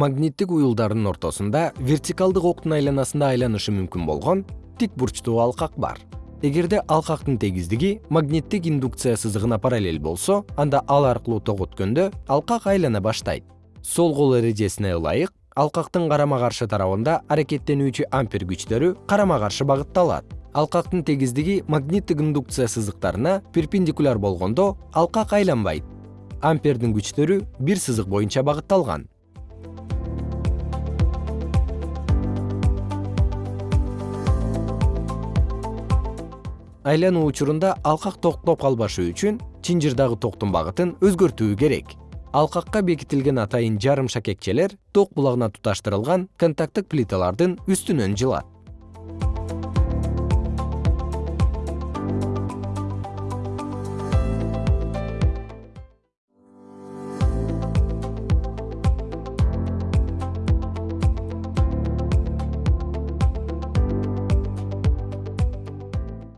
магниттик уюлдардын ортосунда вертикалдык октун айланасында айланышы мүмкүн болгон тик бурчтуу алкак бар. Эгерде алкактын тегиздиги магниттик индукция сызыгына параллель болсо анда ал аркылуу ток өткөндө алкак айлана баштайт. Сол кол эрежесине ылайык алкактын карама каршы тарабында аракеттенүүчү ампер күчтөрү карама каршы багытталат. Алкактын тегиздиги магниттик индукция сызыктарына перпендикуляр болгондо алкак айланбайт. Ампердин күчтөрү бир сызык боюнча багытталган айлануу учурунда алкак токтоп калбашы үчүн чынжырдагы токтун багытын өзгөртүү керек. Алкакка бекитилген атайын жарым шакекчелер ток булагына туташтырылган контакттык плиталардын үстүнөн жылат